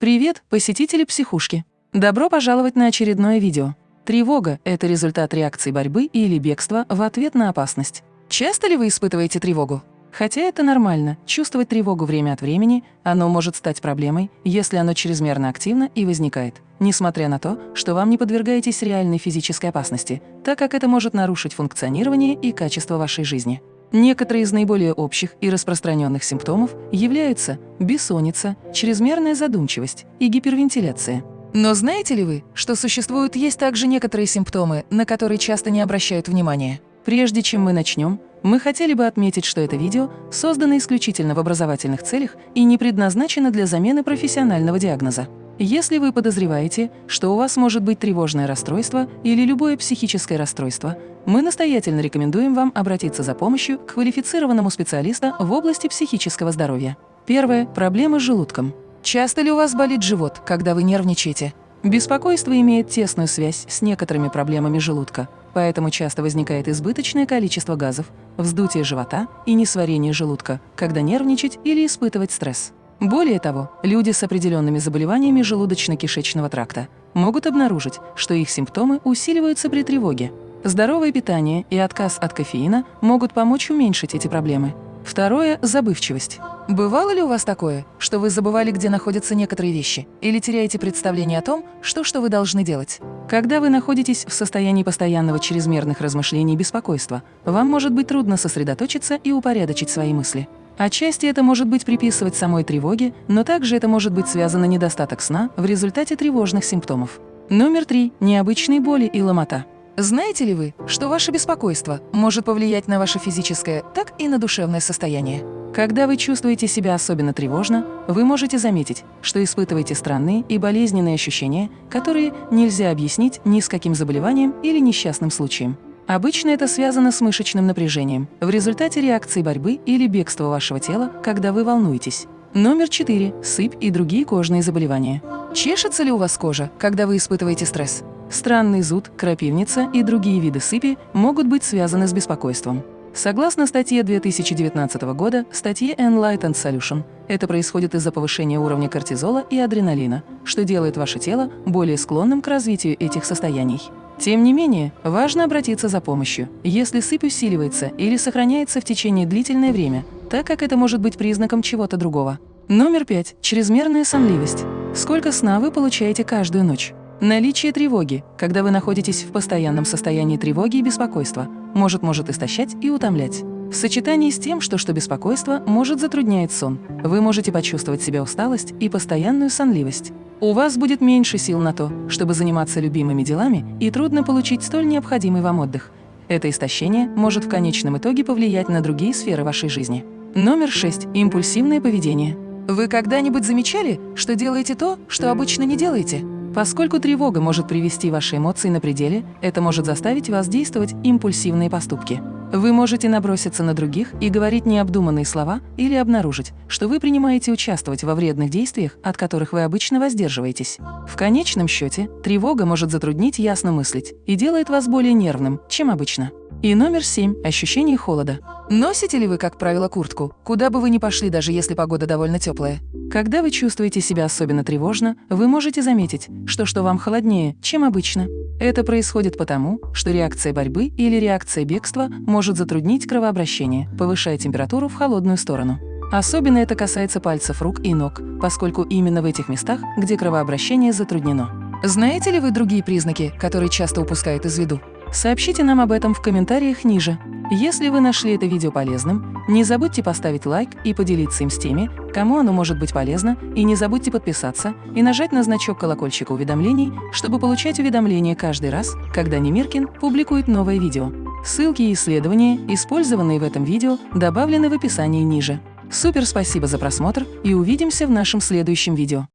Привет, посетители психушки! Добро пожаловать на очередное видео. Тревога – это результат реакции борьбы или бегства в ответ на опасность. Часто ли вы испытываете тревогу? Хотя это нормально, чувствовать тревогу время от времени, оно может стать проблемой, если оно чрезмерно активно и возникает, несмотря на то, что вам не подвергаетесь реальной физической опасности, так как это может нарушить функционирование и качество вашей жизни. Некоторые из наиболее общих и распространенных симптомов являются бессонница, чрезмерная задумчивость и гипервентиляция. Но знаете ли вы, что существуют есть также некоторые симптомы, на которые часто не обращают внимания? Прежде чем мы начнем, мы хотели бы отметить, что это видео создано исключительно в образовательных целях и не предназначено для замены профессионального диагноза. Если вы подозреваете, что у вас может быть тревожное расстройство или любое психическое расстройство, мы настоятельно рекомендуем вам обратиться за помощью к квалифицированному специалисту в области психического здоровья. Первое – проблемы с желудком. Часто ли у вас болит живот, когда вы нервничаете? Беспокойство имеет тесную связь с некоторыми проблемами желудка, поэтому часто возникает избыточное количество газов, вздутие живота и несварение желудка, когда нервничать или испытывать стресс. Более того, люди с определенными заболеваниями желудочно-кишечного тракта могут обнаружить, что их симптомы усиливаются при тревоге. Здоровое питание и отказ от кофеина могут помочь уменьшить эти проблемы. Второе – забывчивость. Бывало ли у вас такое, что вы забывали, где находятся некоторые вещи, или теряете представление о том, что, что вы должны делать? Когда вы находитесь в состоянии постоянного чрезмерных размышлений и беспокойства, вам может быть трудно сосредоточиться и упорядочить свои мысли. Отчасти это может быть приписывать самой тревоге, но также это может быть связано недостаток сна в результате тревожных симптомов. Номер три – необычные боли и ломота. Знаете ли вы, что ваше беспокойство может повлиять на ваше физическое, так и на душевное состояние? Когда вы чувствуете себя особенно тревожно, вы можете заметить, что испытываете странные и болезненные ощущения, которые нельзя объяснить ни с каким заболеванием или несчастным случаем. Обычно это связано с мышечным напряжением в результате реакции борьбы или бегства вашего тела, когда вы волнуетесь. Номер 4. Сыпь и другие кожные заболевания. Чешется ли у вас кожа, когда вы испытываете стресс? Странный зуд, крапивница и другие виды сыпи могут быть связаны с беспокойством. Согласно статье 2019 года, статье Enlightened Solution, это происходит из-за повышения уровня кортизола и адреналина, что делает ваше тело более склонным к развитию этих состояний. Тем не менее, важно обратиться за помощью, если сыпь усиливается или сохраняется в течение длительное время, так как это может быть признаком чего-то другого. Номер пять. Чрезмерная сонливость. Сколько сна вы получаете каждую ночь? Наличие тревоги, когда вы находитесь в постоянном состоянии тревоги и беспокойства, может может истощать и утомлять. В сочетании с тем, что что беспокойство может затруднять сон, вы можете почувствовать себя усталость и постоянную сонливость. У вас будет меньше сил на то, чтобы заниматься любимыми делами, и трудно получить столь необходимый вам отдых. Это истощение может в конечном итоге повлиять на другие сферы вашей жизни. Номер 6. Импульсивное поведение. Вы когда-нибудь замечали, что делаете то, что обычно не делаете? Поскольку тревога может привести ваши эмоции на пределе, это может заставить вас действовать импульсивные поступки. Вы можете наброситься на других и говорить необдуманные слова или обнаружить, что вы принимаете участвовать во вредных действиях, от которых вы обычно воздерживаетесь. В конечном счете, тревога может затруднить ясно мыслить и делает вас более нервным, чем обычно. И номер семь – ощущение холода. Носите ли вы, как правило, куртку, куда бы вы ни пошли, даже если погода довольно теплая? Когда вы чувствуете себя особенно тревожно, вы можете заметить, что что вам холоднее, чем обычно. Это происходит потому, что реакция борьбы или реакция бегства может затруднить кровообращение, повышая температуру в холодную сторону. Особенно это касается пальцев рук и ног, поскольку именно в этих местах, где кровообращение затруднено. Знаете ли вы другие признаки, которые часто упускают из виду? Сообщите нам об этом в комментариях ниже. Если вы нашли это видео полезным, не забудьте поставить лайк и поделиться им с теми, кому оно может быть полезно, и не забудьте подписаться и нажать на значок колокольчика уведомлений, чтобы получать уведомления каждый раз, когда Немиркин публикует новое видео. Ссылки и исследования, использованные в этом видео, добавлены в описании ниже. Супер спасибо за просмотр и увидимся в нашем следующем видео.